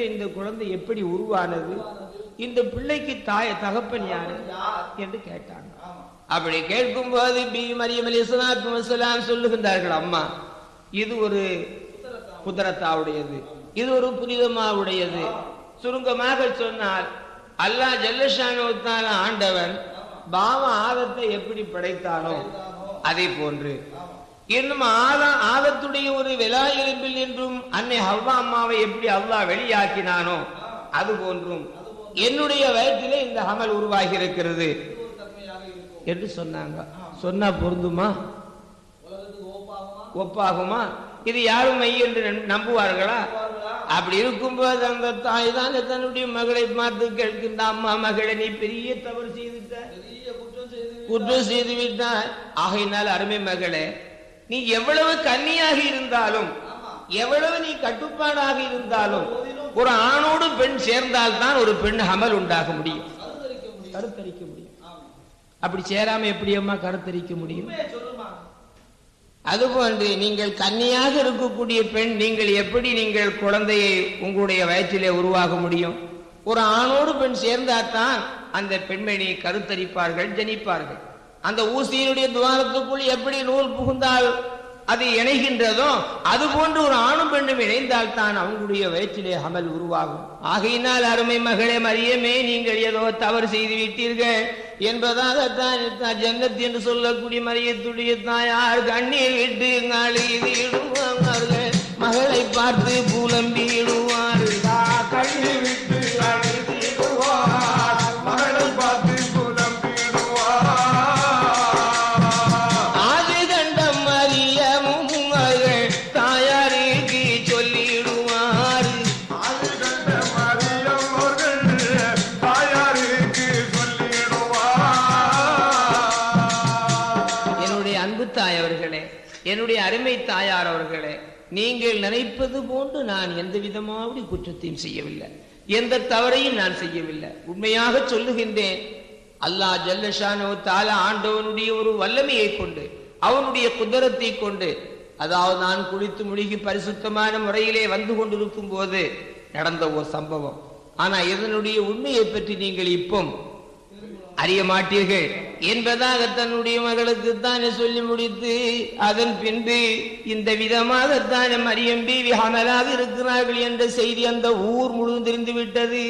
பிறகு இந்த குழந்தை எப்படி உருவானது? இந்த பிள்ளைக்கு தாய தகப்பன் யாரு? என்று கேட்டாங்க. அப்படி கேட்கும் போது பி மரியம் அலி வசலாம் சொல்லுகின்றார்கள் அம்மா இது ஒரு குதிரத்தாவுடையது இது ஒரு புனிதமாவுடையது. சுருங்கமாக சொன்னால் அல்லாஹ் ஜல்லஷானுத்தான ஆண்டவன் பாவ ஆதத்தை எப்படி படைத்தானோ அதை போன்று இன்னும் ஆதா ஆதத்துடைய ஒரு விலா எழுப்பில் என்றும் அன்னை ஹவ்வா அம்மாவை எப்படி அவ்வா வெளியாக்கினானோ அது போன்றும் என்னுடைய வயிற்றிலே இந்த அமல் உருவாகி இருக்கிறது என்று சொன்னாங்க. சொன்னா பொருந்துமா? ஒப்பாகுமா? இது யாரும் மெய் என்று நம்- நம்புவார்களா? அப்படி இருக்கும்போது அந்த தாய் தான் தன்னுடைய மகளை பார்த்து கேட்கின்ற அம்மா மகளை நீ பெரிய தவறு செய்துட்ட. குற்றம் செய்து விட்டாய் ஆகையினால் அருமை மகளே நீ எவ்வளவு கன்னியாக இருந்தாலும் எவ்வளவு நீ கட்டுப்பாடாக இருந்தாலும் ஒரு ஆணோடு பெண் சேர்ந்தால் தான் ஒரு பெண் அமல் உண்டாக முடியும். கருத்தரிக்க முடியும். அப்படி சேராம எப்படி அம்மா கருத்தரிக்க முடியும்? அதுபோன்று நீங்கள் கன்னியாக இருக்கக்கூடிய பெண் நீங்கள் எப்படி நீங்கள் குழந்தையை உங்களுடைய வயிற்றிலே உருவாக முடியும்? ஒரு ஆணோடு பெண் சேர்ந்தால்தான் அந்த பெண்மணி கருத்தரிப்பார்கள் ஜனிப்பார்கள். அந்த ஊசியினுடைய துவாரத்துக்குள் எப்படி நூல் புகுந்தால் அது இணைகின்றதோ அது போன்று ஒரு ஆணும் பெண்ணும் இணைந்தால் தான் அவங்களுடைய வயிற்றிலே அமல் உருவாகும். ஆகையினால் அருமை மகளே மரியமே நீங்கள் ஏதோ தவறு செய்து விட்டீர்கள் என்பதாக தான் ஜன்னத் என்று சொல்லக்கூடிய மரியத்துடைய தாயார் கண்ணீர் விட்டு நாளிடுவார்கள் மகளை பார்த்து புலம்பி என்னுடைய அவர்களே என்னுடைய அருமை தாயார் அவர்களே நீங்கள் நினைப்பது போன்று நான் எந்த விதமாவது குற்றத்தையும் செய்யவில்லை. எந்த தவறையும் நான் செய்யவில்லை. உண்மையாக சொல்லுகின்றேன் அல்லாஹ் ஜல்லஷானோ தாலா ஆண்டவனுடைய ஒரு வல்லமையை கொண்டு அவனுடைய குதிரத்தை கொண்டு அதாவது நான் குளித்து முழுகி பரிசுத்தமான முறையிலே வந்து கொண்டிருக்கும் போது நடந்த ஒரு சம்பவம். ஆனா இதனுடைய உண்மையை பற்றி நீங்கள் இப்போ அறிய மாட்டீர்கள். என்பதாக தன்னுடைய மகளுக்கு தானே சொல்லி முடித்து அதன் பின்பு இந்த விதமாக தானே மரியம் பீவி அமலாக இருக்கிறார்கள் என்ற செய்தி அந்த ஊர் முழுவதும் தெரிந்து விட்டது.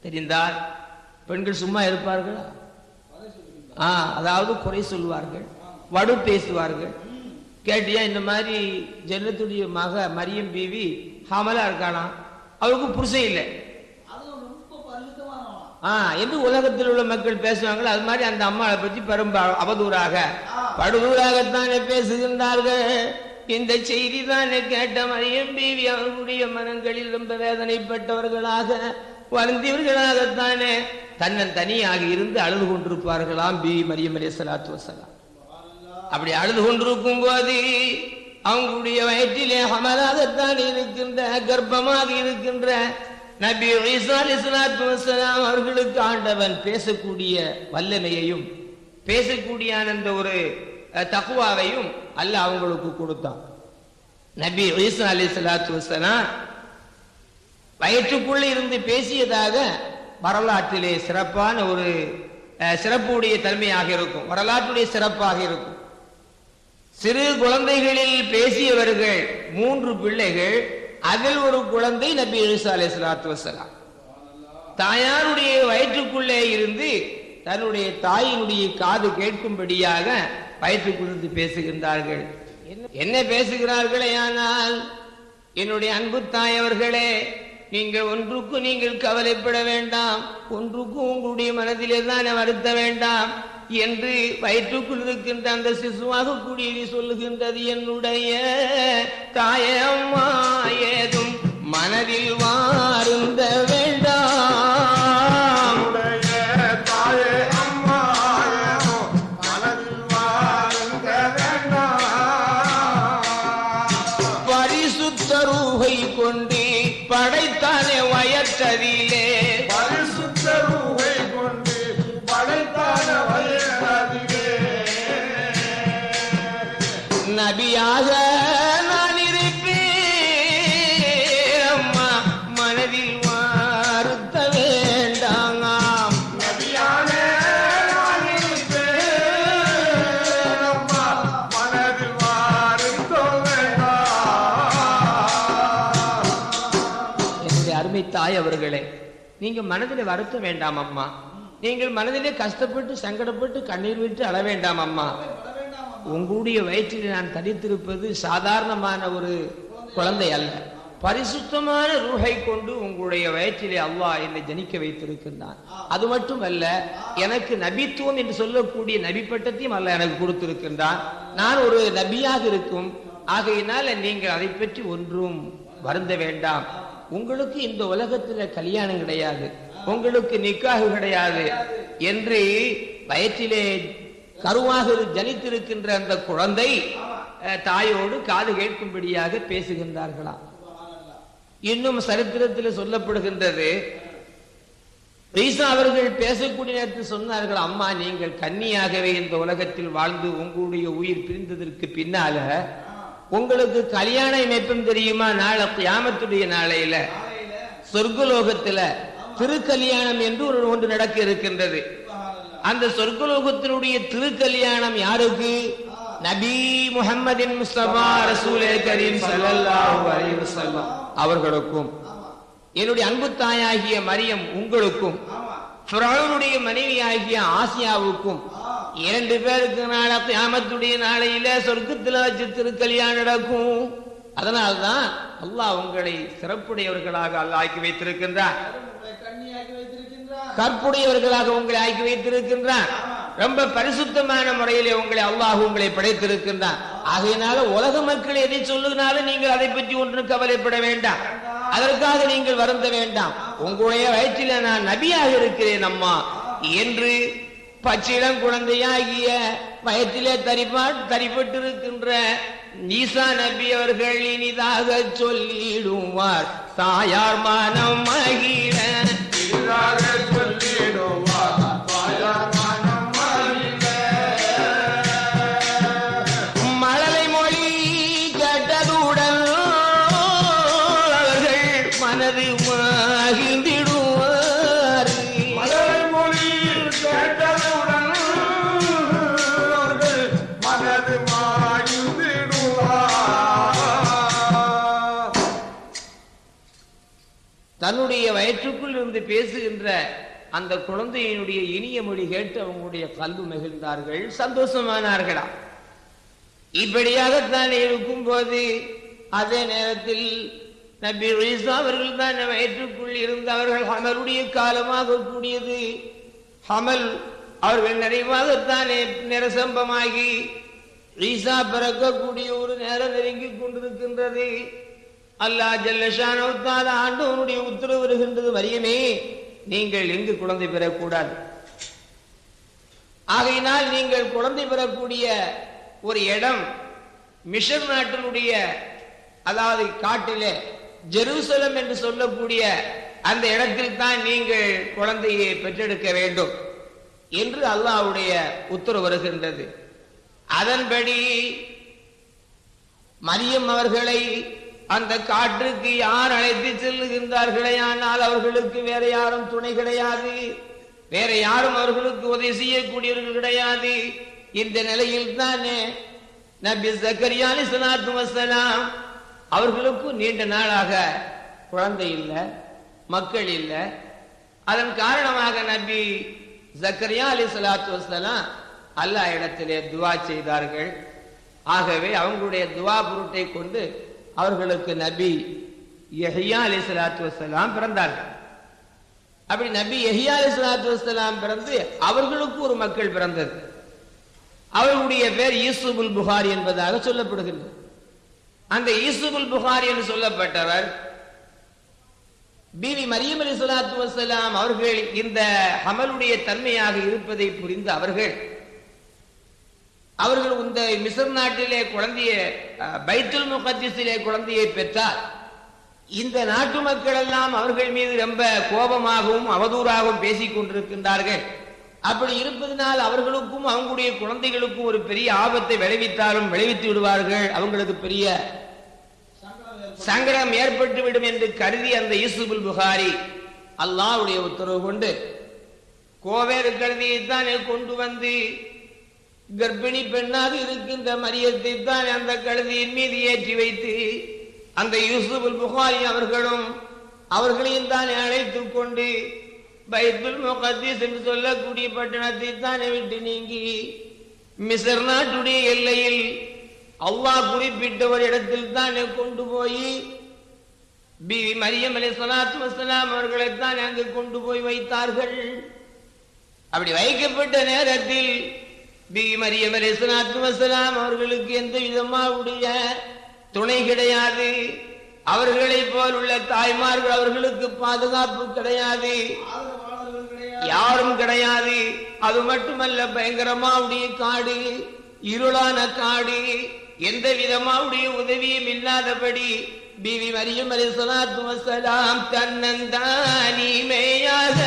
தெரிந்தால் பெண்கள் சும்மா இருப்பார்களா? ஆ அதாவது குறை சொல்வார்கள் வடு பேசுவார்கள். கேட்டியா இந்த மாதிரி ஜன்னத்துடைய மக மரியம் பீவி ஹாமலா இருக்கானா அவருக்கு புருஷன் இல்லை. என்று உலகத்தில் உள்ள மக்கள் பேசுவாங்களோ அது மாதிரி அந்த அம்மாவை பற்றி பெரும் அவதூறாக. படுதூறாகத்தானே பேசுகின்றார்கள். இந்த செய்தி தானே கேட்ட மரியம் பீவி அவர்களுடைய மனங்களில் ரொம்ப வேதனைப்பட்டவர்களாக வருந்தியவர்களாகத்தானே. தன்னன் தனியாக இருந்து அழுது கொண்டிருப்பார்களாம் பி மரியம் அலி சலாத்து வசலாம் அப்படி அழுது கொண்டிருக்கும் போது அவங்களுடைய வயிற்றிலே அமலாகத்தான் இருக்கின்ற கர்ப்பமாக இருக்கின்ற நபி ஈசா அலைஹிஸ்ஸலாத்து வசலாம் அவர்களுக்கு ஆண்டவன் பேசக்கூடிய வல்லமையையும் பேசக்கூடிய அந்த ஒரு தகுவாவையும் அல்ல அவங்களுக்கு கொடுத்தான். நபி ஈசா அலி சலாத்து வசலாம் வயிற்றுக்குள்ள இருந்து பேசியதாக வரலாற்றிலே சிறப்பான ஒரு சிறப்புடைய தன்மையாக இருக்கும். வரலாற்றுடைய சிறப்பாக இருக்கும். சிறு குழந்தைகளில் பேசியவர்கள் மூன்று பிள்ளைகள் அதில் ஒரு குழந்தை நபி ஈசா சலாத்து வசலாம் தாயாருடைய வயிற்றுக்குள்ளே இருந்து தன்னுடைய தாயினுடைய காது கேட்கும்படியாக வயிற்றுக்குள்ளிருந்து பேசுகின்றார்கள். என்ன- பேசுகிறார்களே ஆனால் என்னுடைய அன்பு தாய் அவர்களே நீங்கள் ஒன்றுக்கும் நீங்கள் கவலைப்பட வேண்டாம். ஒன்றுக்கும் உங்களுடைய மனதிலே தானே வருத்த வேண்டாம். என்று வயிற்றுக்குள் இருக்கின்ற அந்த சிசுவாக கூடியது சொல்லுகின்றது என்னுடைய தாயம்மா ஏதோ தாய் அவர்களே நீங்க மனதில் வருத்த வேண்டாம் அம்மா. நீங்கள் மனதிலே கஷ்டப்பட்டு சங்கடப்பட்டு கண்ணீர் விட்டு அழ வேண்டாம் அம்மா. உங்களுடைய வயிற்றில் நான் தரித்திருப்பது சாதாரணமான ஒரு குழந்தை அல்ல. பரிசுத்தமான ரூஹை கொண்டு உங்களுடைய வயிற்றிலே அல்லாஹ் என்னை ஜனிக்க வைத்திருக்கின்றான். அது மட்டுமல்ல எனக்கு நபித்துவம் என்று சொல்லக்கூடிய நபி பட்டத்தையும் அல்ல எனக்கு கொடுத்திருக்கின்றான். நான் ஒரு நபியாக இருக்கும். ஆகையினால நீங்கள் அதை பற்றி ஒன்றும் வருந்த வேண்டாம். உங்களுக்கு இந்த உலகத்துல கல்யாணம் கிடையாது. உங்களுக்கு நிக்காகு கிடையாது. என்று வயிற்றிலே கருவாக ஜனித்திருக்கின்ற அந்த குழந்தை அஹ், தாயோடு காது கேட்கும்படியாக பேசுகின்றார்களாம் இன்னும் சரித்திரத்தில் சொல்லப்படுகின்றது ஈசா அவர்கள் பேசக்கூடிய நேரத்தில் சொன்னார்கள் அம்மா நீங்கள் கன்னியாகவே இந்த உலகத்தில் வாழ்ந்து உங்களுடைய உயிர் பிரிந்ததற்கு பின்னால உங்களுக்கு கல்யாணம் இணைப்பும் தெரியுமா? நாளை கியாமத்துடைய நாளையில. சொர்க்கலோகத்துல திருக்கல்யாணம் என்று ஒரு ஒன்று நடக்க இருக்கின்றது. அந்த சொர்க்கலோகத்தினுடைய திருக்கல்யாணம் யாருக்கு? நபி முகமதின் முஸ்தபா ரசூலே கரீம் ஸல்லல்லாஹு அலைஹி அவர்களுக்கும் என்னுடைய அன்பு தாயாகிய மரியம் உங்களுக்கும் மனைவி மனைவியாகிய ஆசியாவுக்கும் இரண்டு பேருக்கு நாள கியாமத்துடைய நாளையில சொர்க்கத்தில் வச்சு திருக்கல்யாணம் நடக்கும். அதனால்தான் அல்லாஹ் உங்களை சிறப்புடையவர்களாக அல்லா ஆக்கி வைத்திருக்கின்றார் கற்புடையவர்களாக உங்களை ஆக்கி வைத்திருக்கின்றான். ரொம்ப பரிசுத்தமான முறையிலே உங்களை அல்லாஹ் உங்களை படைத்திருக்கின்றான். ஆகையினால உலக மக்கள் எதை சொல்லுனாலும் நீங்கள் அதை பற்றி ஒன்றும் கவலைப்பட வேண்டாம். அதற்காக நீங்கள் வருந்த வேண்டாம். உங்களுடைய வயிற்றில நான் நபியாக இருக்கிறேன் அம்மா. என்று பச்சிளம் குழந்தையாகிய வயத்திலே தரிப்பா தரிப்பட்டிருக்கின்ற ஈசா நபி அவர்கள் இனிதாக சொல்லிடுவார். தாயார் மனம் மகிழ தன்னுடைய வயிற்றுக்குள் இருந்து பேசுகின்ற அந்த குழந்தையினுடைய இனிய மொழி கேட்டு அவங்களுடைய கல்வி மகிழ்ந்தார்கள் சந்தோஷமானார்களா? இப்படியாகத்தான் இருக்கும் போது அதே நேரத்தில் நபி ஈசா அவர்கள் தான் வயிற்றுக்குள் இருந்தவர்கள் ஹமலுடைய காலமாக கூடியது. ஹமல் அவர்கள் நிறைவாகத்தானே நிரசம்பமாகி ஈசா பிறக்கக்கூடிய ஒரு நேரம் நெருங்கி கொண்டிருக்கின்றது. அல்லாஹ் ஜல்லஷான ஆண்டவனுடைய உத்தரவு வருகின்றது மரியமே. நீங்கள் எங்கு குழந்தை பெறக்கூடாது? ஆகையினால் நீங்கள் குழந்தை பெறக்கூடிய ஒரு இடம் மிஷர் நாட்டினுடைய அதாவது காட்டிலே ஜெருசலம் என்று சொல்லக்கூடிய அந்த இடத்தில் தான் நீங்கள் குழந்தையை பெற்றெடுக்க வேண்டும் என்று அல்லாஹ்வுடைய உத்தரவு வருகின்றது. அதன்படி மரியம் அவர்களை அந்த காற்றுக்கு யார் அழைத்து செல்லுகின்றார்களே ஆனால் அவர்களுக்கு வேற யாரும் துணை கிடையாது. வேற யாரும் அவர்களுக்கு உதவி செய்யக்கூடியவர்கள் கிடையாது. இந்த நிலையில் தானே நபி ஜக்கரியா அலைஹிஸ்ஸலாத்து வசலாம் அவர்களுக்கும் நீண்ட நாளாக குழந்தை இல்லை மக்கள் இல்லை. அதன் காரணமாக நபி ஜக்கரியா சலாத்து வசலாம் அல்லாஹ் இடத்திலே துவா செய்தார்கள். ஆகவே அவங்களுடைய துவா பொருட்டை கொண்டு அவர்களுக்கு நபி எஹியா அலி சலாத்து வசலாம் பிறந்தார்கள். அப்படி நபி எஹியா அலி சலாத்து வசலாம் பிறந்து அவர்களுக்கு ஒரு மக்கள் பிறந்தது. அவர்களுடைய பேர் யூசுபுல் புகாரி என்பதாக சொல்லப்படுகிறது. அந்த யூசுபுல் புகாரி என்று சொல்லப்பட்டவர் பிவி மரியம் அலி சலாத்து வசலாம் அவர்கள் இந்த ஹமலுடைய தன்மையாக இருப்பதை புரிந்து அவர்கள் அவர்கள் இந்த மிசர் நாட்டிலே குழந்தைய பைத்துல் முகத்திசிலே குழந்தையை பெற்றார். இந்த நாட்டு மக்கள் எல்லாம் அவர்கள் மீது ரொம்ப கோபமாகவும் அவதூறாகவும் பேசிக் கொண்டிருக்கின்றார்கள். அப்படி இருப்பதனால் அவர்களுக்கும் அவங்களுடைய குழந்தைகளுக்கும் ஒரு பெரிய ஆபத்தை விளைவித்தாலும் விளைவித்து விடுவார்கள். அவங்களுக்கு பெரிய சங்கடம் ஏற்பட்டுவிடும் என்று கருதி அந்த யூசுபுல் புகாரி அல்லாவுடைய உத்தரவு கொண்டு கோவேறு கழுதியைத்தானே கொண்டு வந்து கர்ப்பிணி பெண்ணாக இருக்கின்ற மரியத்தை தான் அந்த கழுதியின் மீது ஏற்றி வைத்து அந்த யூசுபுல் புகாரி அவர்களும் அவர்களையும் தானே அழைத்துக் கொண்டு பைத்துல் முகத்தீஸ் என்று சொல்லக்கூடிய பட்டணத்தை தானே விட்டு நீங்கி மிசர் நாட்டுடைய எல்லையில் அல்லாஹ் குறிப்பிட்ட ஒரு இடத்தில் தானே கொண்டு போய் பிவி மரியம் அலி சலாத்து வசலாம் அவர்களை தான் அங்கு கொண்டு போய் வைத்தார்கள். அப்படி வைக்கப்பட்ட நேரத்தில் பிவி வசலாம் அவர்களுக்கு எந்த விதமாவுடைய துணை கிடையாது. அவர்களை போல் உள்ள தாய்மார்கள் அவர்களுக்கு பாதுகாப்பு கிடையாது. யாரும் கிடையாது. அது மட்டுமல்ல பயங்கரமாவுடைய காடு இருளான காடு எந்த விதமாவுடைய உதவியும் இல்லாதபடி பிவி மரியம் அலி சலாத்து வசலாம் தன்னந்தானிமையாக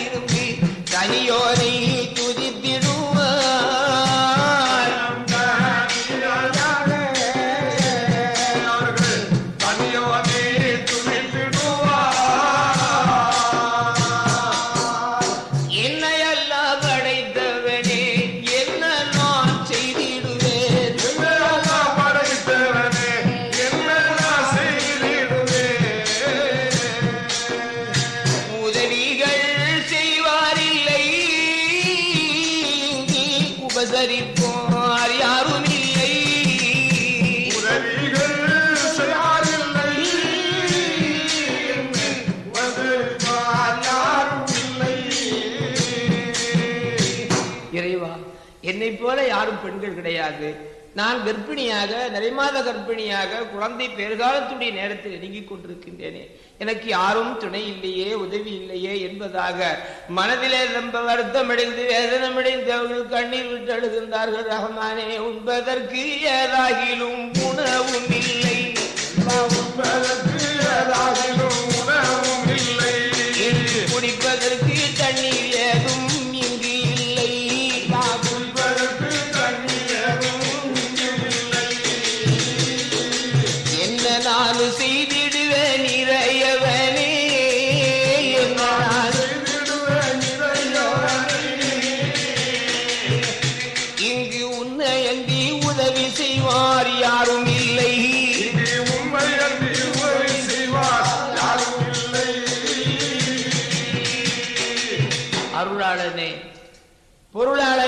இருந்து தனியோரை யாரும் கிடையாது. நான் கர்ப்பிணியாக நிறைமாத கர்ப்பிணியாக குழந்தை பெருகாலத்துடைய நேரத்தில் நெருங்கிக் கொண்டிருக்கின்றேனே. எனக்கு யாரும் துணை இல்லையே உதவி இல்லையே என்பதாக மனதிலே ரொம்ப வருத்தமடைந்து வேதனமடைந்து அவர்கள் கண்ணீர் விட்டு அழுகின்றார்கள். ரஹ்மானே உண்பதற்கு ஏதாகிலும் உணவும் இல்லை. உண்பதற்கு ஏதாகிலும்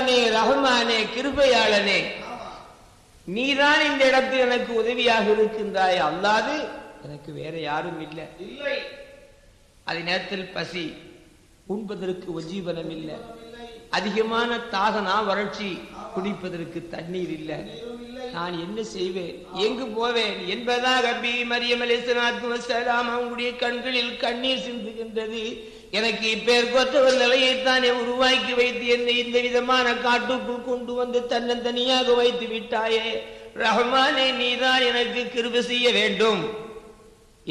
பொருளாளனே ரஹ்மானே கிருபையாளனே. நீதான் இந்த இடத்தில் எனக்கு உதவியாக இருக்கின்றாய். அல்லாது எனக்கு வேற யாரும் இல்லை. இல்லை. அதே நேரத்தில் பசி. உண்பதற்கு உஜீவனம் இல்லை. அதிகமான தாகனா வறட்சி குடிப்பதற்கு தண்ணீர் இல்லை. நான் என்ன செய்வேன்? எங்கு போவேன்? என்பதாக பி மரியம் அலிஸ்லாத்து அவங்களுடைய கண்களில் கண்ணீர் சிந்துகின்றது. எனக்கு இப்பேர் ஒரு நிலையைத்தானே உருவாக்கி வைத்து என்னை இந்த விதமான காட்டுக்குள் கொண்டு வந்து தன்னந்தனியாக வைத்து விட்டாயே. ரஹ்மானே நீதான் எனக்கு கிருப செய்ய வேண்டும்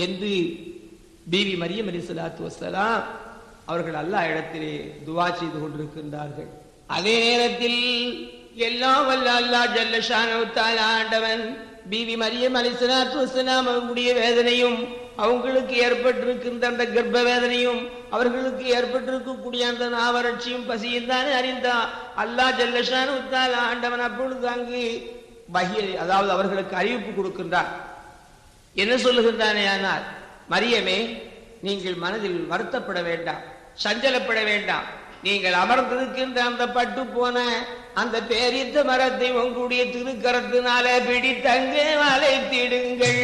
என்று பிவி மரியம் அலி சலாத்து வசலாம் அவர்கள் அல்லாஹ் இடத்திலே துவா செய்து கொண்டிருக்கின்றார்கள். அதே நேரத்தில் எல்லாம் வல்ல அல்லாஹ் ஜல்லஷான ஆண்டவன் பிவி மரியம் அலி சலாத்து வசலாம் அவர்களுடைய வேதனையும் அவங்களுக்கு ஏற்பட்டிருக்கின்ற அந்த கர்ப்ப வேதனையும் அவர்களுக்கு ஏற்பட்டிருக்கக்கூடிய அந்த நாவறட்சியும் பசியும் தானே அறிந்தா ஜல்லஷா உத்தால் ஆண்டவன் அப்பொழுது அங்கு பகிர் அதாவது அவர்களுக்கு அறிவிப்பு கொடுக்கின்றார். என்ன சொல்லுகின்றானே ஆனால் மரியமே நீங்கள் மனதில் வருத்தப்பட வேண்டாம் சஞ்சலப்பட வேண்டாம். நீங்கள் அமர்ந்திருக்கின்ற அந்த பட்டு போன அந்த பேரித்த மரத்தை உங்களுடைய திருக்கரத்தினால பிடித்தங்கே வளைத்திடுங்கள்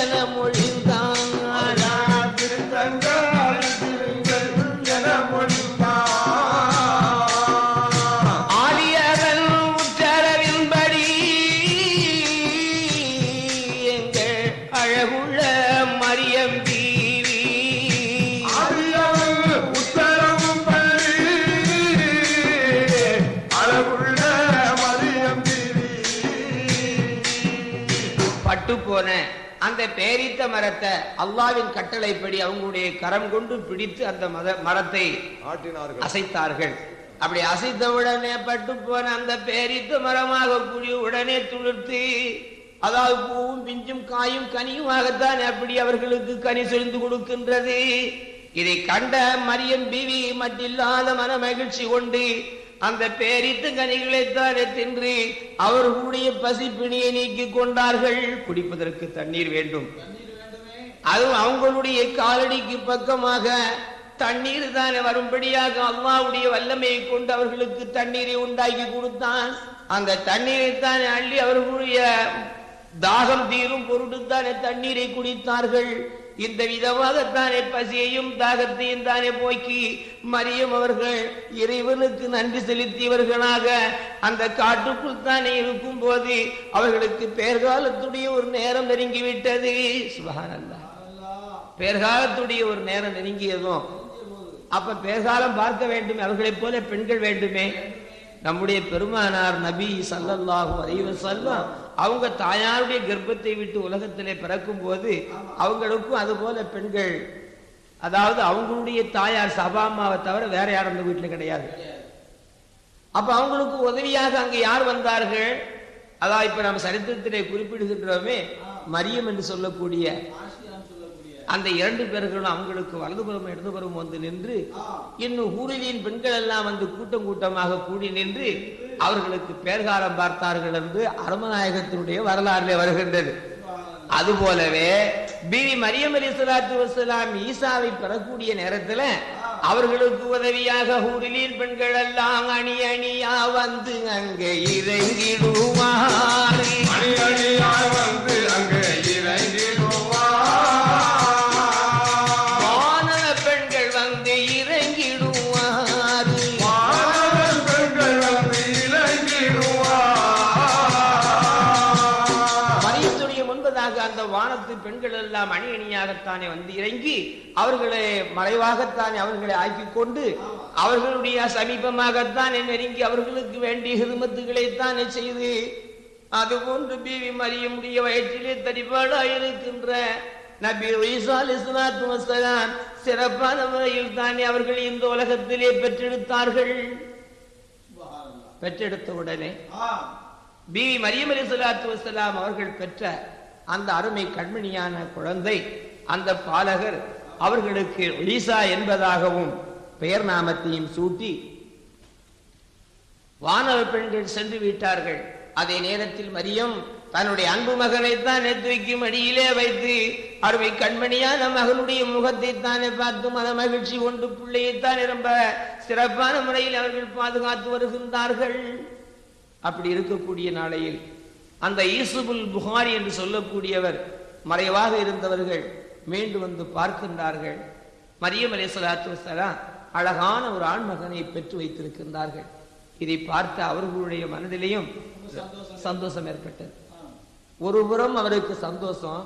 என மொழி பேரித்த மரத்தை அல்லாவின் கட்டளைப்படி அவங்களுடைய கரம் கொண்டு பிடித்து அந்த மரத்தை அசைத்தார்கள். அப்படி அசைத்த உடனே பட்டு போன அந்த பேரித்த மரமாக கூடிய உடனே துளிர்த்து அதாவது பூவும் பிஞ்சும் காயும் கனியுமாகத்தான் அப்படி அவர்களுக்கு கனி செறிந்து கொடுக்கின்றது. இதை கண்ட மரியம் பிவி மட்டில்லாத மன மகிழ்ச்சி கொண்டு அந்த பேரித்த கனிகளைத்தானே தின்று அவர்களுடைய பசி பிணியை நீக்கிக் கொண்டார்கள். குடிப்பதற்கு தண்ணீர் வேண்டும். அதுவும் அவங்களுடைய காலடிக்கு பக்கமாக தண்ணீர் தானே வரும்படியாக அல்லாவுடைய வல்லமையை கொண்டு அவர்களுக்கு தண்ணீரை உண்டாக்கி கொடுத்தான். அந்த தண்ணீரை தானே அள்ளி அவர்களுடைய தாகம் தீரும் பொருட்டுத்தானே தண்ணீரை குடித்தார்கள். இந்த விதமாகத்தானே பசியையும் தாகத்தையும் தானே போக்கி மரியம் அவர்கள் இறைவனுக்கு நன்றி செலுத்தியவர்களாக அந்த காட்டுக்குள் தானே இருக்கும் போது அவர்களுக்கு பேர்காலத்துடைய ஒரு நேரம் நெருங்கிவிட்டது. சுபகானந்தா பேர்காலத்துடைய ஒரு நேரம் நெருங்கியதும் அப்ப பேர்காலம் பார்க்க வேண்டுமே அவர்களைப் போல பெண்கள் வேண்டுமே. நம்முடைய பெருமானார் நபி ஸல்லல்லாஹு அலைஹி செல்வம் அவங்க தாயாருடைய கர்ப்பத்தை விட்டு உலகத்திலே பிறக்கும் போது அவங்களுக்கும் அது போல பெண்கள். அதாவது அவங்களுடைய தாயார் சபா அம்மாவை தவிர வேற யாரும் அந்த வீட்டுல கிடையாது. அப்ப அவங்களுக்கு உதவியாக அங்கு யார் வந்தார்கள்? அதான் இப்ப நம்ம சரித்திரத்திலே குறிப்பிடுகின்றோமே மரியம் என்று சொல்லக்கூடிய அந்த இரண்டு பேர்களும் அவங்களுக்கு வலதுபுறம் இடதுபுறம் வந்து நின்று இன்னும் ஊரிலின் பெண்கள் எல்லாம் வந்து கூட்டம் கூட்டமாக கூடி நின்று அவர்களுக்கு பேர்காலம் பார்த்தார்கள் என்று அருமநாயகத்தினுடைய வரலாறுல வருகின்றது. அதுபோலவே பிவி மரியம் அலி சலாத்து வசலாம் ஈசாவை பெறக்கூடிய நேரத்துல அவர்களுக்கு உதவியாக ஊரிலின் பெண்கள் எல்லாம் அணி அணியா வந்து அங்கே இறங்கிடுவார் அணி அணியா வந்து அங்கே இறங்கிடுவார் வானத்து பெண்கள் எல்லாம் அணி அணியாகத்தானே வந்து இறங்கி அவர்களை மறைவாகத்தானே அவர்களை ஆக்கிக் கொண்டு அவர்களுடைய சமீபமாகத்தானே நெருங்கி அவர்களுக்கு வேண்டிய ஹிருமத்துகளை தானே செய்து அதுபோன்று பிவி மரியமுடைய வயிற்றிலே தரிபாடாயிருக்கின்ற நபி வஸ்ஸலாம் சிறப்பான முறையில் தானே அவர்கள் இந்த உலகத்திலே பெற்றெடுத்தார்கள். பெற்றெடுத்த உடனே பிவி மரியம் அலி சலாத்து வசலாம் அவர்கள் பெற்ற அந்த அருமை கண்மணியான குழந்தை அந்த பாலகர் அவர்களுக்கு ஒலிசா என்பதாகவும் பெயர் நாமத்தையும் சூட்டி வானவ பெண்கள் சென்று விட்டார்கள். அதே நேரத்தில் மரியம் தன்னுடைய அன்பு மகனை தான் தூக்கி அடியிலே வைத்து அருமை கண்மணியான மகனுடைய முகத்தை தானே பார்த்து மன மகிழ்ச்சி கொண்டு பிள்ளையைத்தான் ரொம்ப சிறப்பான முறையில் அவர்கள் பாதுகாத்து வருகின்றார்கள். அப்படி இருக்கக்கூடிய நாளையில் அந்த ஈசுபுல் புகாரி என்று சொல்லக்கூடியவர் மறைவாக இருந்தவர்கள் மீண்டு வந்து பார்க்கின்றார்கள். மரியம் அலே சலாத்து வசலாம் அழகான ஒரு ஆண் மகனை பெற்று வைத்திருக்கின்றார்கள். இதை பார்த்த அவர்களுடைய மனதிலேயும் சந்தோஷம் ஏற்பட்டது. ஒரு புறம் அவருக்கு சந்தோஷம்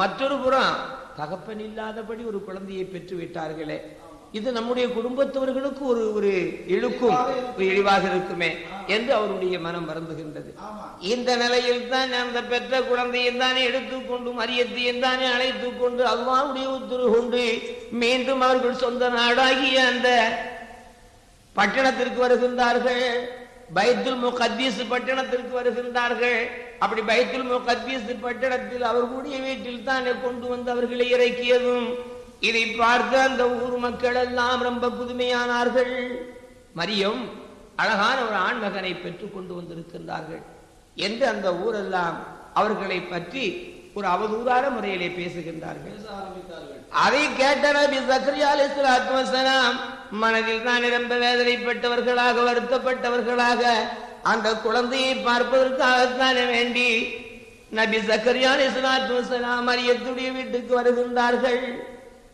மற்றொரு புறம் தகப்பன் இல்லாதபடி ஒரு குழந்தையை பெற்று விட்டார்களே. இது நம்முடைய குடும்பத்தவர்களுக்கு ஒரு ஒரு இழுக்கும் இழிவாக இருக்குமே என்று அவருடைய மனம் வருந்துகின்றது. இந்த நிலையில் தான் அந்த பெற்ற குழந்தையை தானே எடுத்துக்கொண்டு மரியத்தையும் தானே அழைத்துக் கொண்டு அல்லாவுடைய உத்தரவு கொண்டு மீண்டும் அவர்கள் சொந்த நாடாகிய அந்த பட்டணத்திற்கு வருகின்றார்கள். பைத்துல் முகத்தீஸ் பட்டணத்திற்கு வருகின்றார்கள். அப்படி பைத்துல் முகத்தீஸ் பட்டணத்தில் அவர்களுடைய வீட்டில் தானே கொண்டு வந்து அவர்களை இறக்கியதும் இதை பார்த்து அந்த ஊர் மக்கள் எல்லாம் ரொம்ப புதுமையானார்கள். மரியம் அழகான ஒரு ஆண்மகனை பெற்றுக் கொண்டு வந்திருக்கின்றார்கள். என்று அந்த ஊரெல்லாம் அவர்களை பற்றி ஒரு அவதூறான முறையிலே பேசுகின்றார்கள். அதை கேட்ட நபி சக்கரியா அலைஹிஸ்ஸலாத்து மனதில் தான் ரொம்ப வேதனைப்பட்டவர்களாக வருத்தப்பட்டவர்களாக அந்த குழந்தையை பார்ப்பதற்காகத்தானே வேண்டி நபி சக்கரியா அலைஹிஸ்ஸலாத்து வஸலாம் மரியத்துடைய வீட்டுக்கு வருகின்றார்கள்.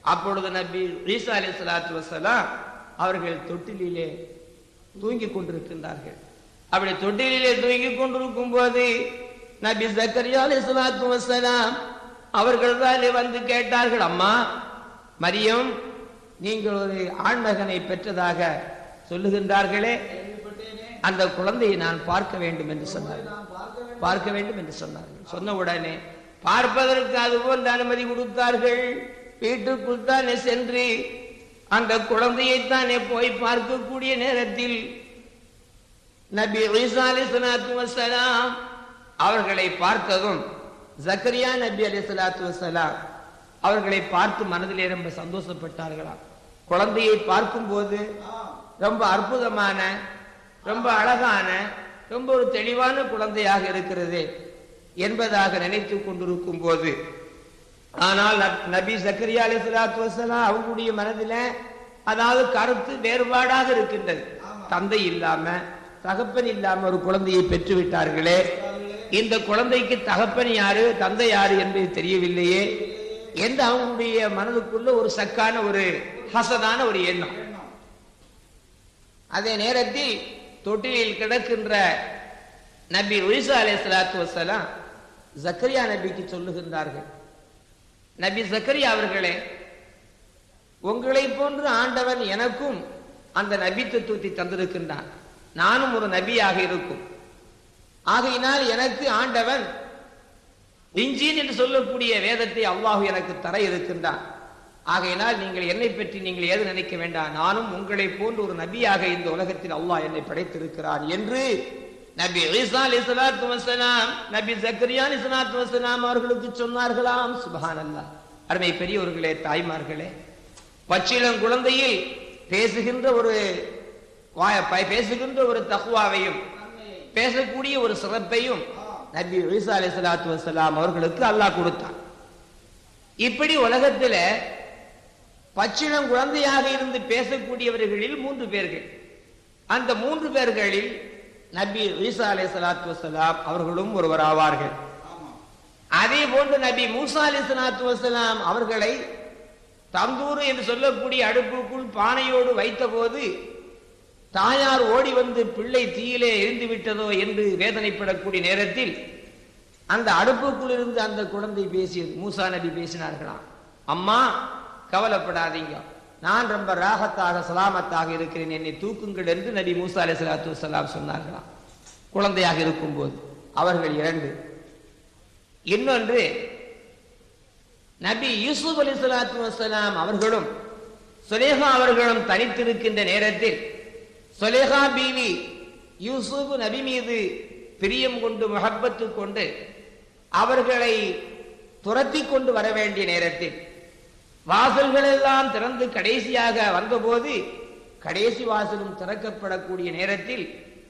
அப்பொழுது நபி ஈசா சலாத்து வசலாம் அவர்கள் தொட்டிலே தூங்கிக் கொண்டிருக்கின்றார்கள். அப்படி தொட்டிலே தூங்கிக் கொண்டிருக்கும் போது நபி சக்கரியா அலி சலாத்து வசலாம் அவர்கள் தான் வந்து கேட்டார்கள் அம்மா மரியம் நீங்கள் ஒரு ஆண்மகனை பெற்றதாக சொல்லுகின்றார்களே. அந்த குழந்தையை நான் பார்க்க வேண்டும் என்று சொன்னார்கள். பார்க்க வேண்டும் என்று சொன்னார்கள். சொன்ன உடனே பார்ப்பதற்கு அதுபோல் அனுமதி கொடுத்தார்கள். வீட்டுக்குள் தானே சென்று அந்த குழந்தையைத்தானே போய் பார்க்கக்கூடிய நேரத்தில் நபி ஈசா சலாத்து வசலாம் அவர்களை பார்த்ததும் ஜக்கரியா நபி அலி சலாத்து வசலாம் அவர்களை பார்த்து மனதிலே ரொம்ப சந்தோஷப்பட்டார்களாம். குழந்தையை பார்க்கும்போது ரொம்ப அற்புதமான ரொம்ப அழகான ரொம்ப ஒரு தெளிவான குழந்தையாக இருக்கிறது என்பதாக நினைத்து கொண்டிருக்கும் போது ஆனால் நப்- சக்கரியா அலி சலாத்து வசலாம் அவங்களுடைய மனதில அதாவது கருத்து வேறுபாடாக இருக்கின்றது. தந்தை இல்லாம தகப்பன் இல்லாம ஒரு குழந்தையை பெற்று விட்டார்களே இந்த குழந்தைக்கு தகப்பன் யாரு தந்தை யாரு என்று தெரியவில்லையே. என்று அவங்களுடைய மனதுக்குள்ள ஒரு சக்கான ஒரு ஹசனான ஒரு எண்ணம். அதே நேரத்தில் தொட்டிலில் கிடக்கின்ற நபி உயிசா அலை சலாத்து வசலாம் ஜக்கரியா நபிக்கு சொல்லுகின்றார்கள். நபி சக்கரி அவர்களே உங்களை போன்று ஆண்டவன் எனக்கும் அந்த நபித்துவத்தை தந்திருக்கின்றான். நானும் ஒரு நபியாக இருக்கும். ஆகையினால் எனக்கு ஆண்டவன் இஞ்சின் என்று சொல்லக்கூடிய வேதத்தை அல்லாஹ் எனக்கு தர இருக்கின்றான். ஆகையினால் நீங்கள் என்னை பற்றி நீங்கள் ஏது நினைக்க வேண்டாம். நானும் உங்களை போன்று ஒரு நபியாக இந்த உலகத்தில் அல்லாஹ் என்னை படைத்திருக்கிறான் என்று நபி ஈசா அலைஹிஸ்ஸலாத்து வஸலாம் நபி ஜக்கரியா அலைஹிஸ்ஸலாத்து வசலாம் அவர்களுக்கு சொன்னார்களாம் சுப்ஹானல்லாஹ். அருமை பெரியவர்களே தாய்மார்களே பச்சிளம் குழந்தையில் பேசுகின்ற ஒரு பேசுகின்ற ஒரு தகுவாவையும் பேசக்கூடிய ஒரு சிறப்பையும் நபி ஈசா அலி சலாத்து வசலாம் அவர்களுக்கு அல்லாஹ் கொடுத்தான். இப்படி உலகத்துல பச்சிளம் குழந்தையாக இருந்து பேசக்கூடியவர்களில் மூன்று பேர்கள். அந்த மூன்று பேர்களில் நபி ஈசா அலை சலாத்து வசலாம் அவர்களும் ஒருவர் ஆவார்கள் அதே போன்று நபி மூசா அலி சலாத்து வசலாம் அவர்களை தந்தூர் என்று சொல்லக்கூடிய அடுப்புக்குள் பானையோடு வைத்தபோது தாயார் ஓடி வந்து பிள்ளை தீயிலே எரிந்து விட்டதோ என்று வேதனைப்படக்கூடிய நேரத்தில் அந்த அடுப்புக்குள் இருந்து அந்த குழந்தை பேசியது மூசா நபி பேசினார்களாம். அம்மா கவலைப்படாதீங்க. நான் ரொம்ப ராகத்தாக சலாமத்தாக இருக்கிறேன். என்னை தூக்குங்கள் என்று நபி மூசா அலி சலாத்து வலாம் சொன்னார்களாம். குழந்தையாக இருக்கும்போது. அவர்கள் இரண்டு. இன்னொன்று நபி யூசுப் அலி சலாத்து வசலாம் அவர்களும் சுலேஹா அவர்களும் தனித்திருக்கின்ற நேரத்தில் சுலேஹா பீவி யூசுப் நபி மீது பிரியம் கொண்டு முகப்பத்து கொண்டு அவர்களை துரத்தி கொண்டு வர வேண்டிய நேரத்தில் வாசல்கள் எல்லாம் திறந்து கடைசியாக வந்தபோது கடைசி வாசலும் திறக்கப்படக்கூடிய நேரத்தில்